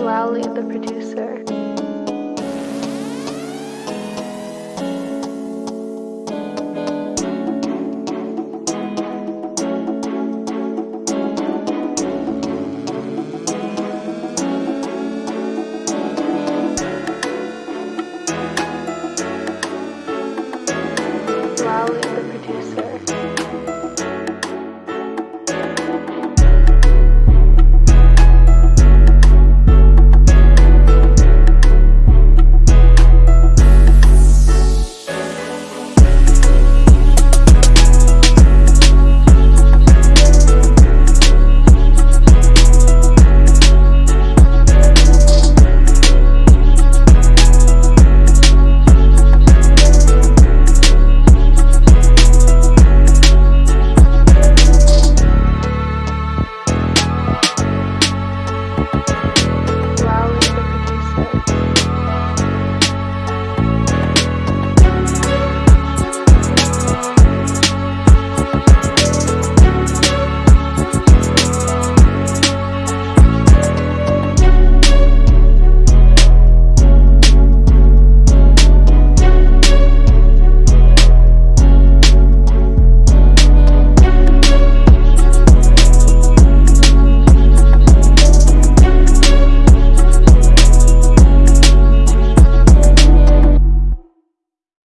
Lally the producer.